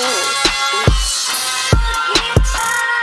soul.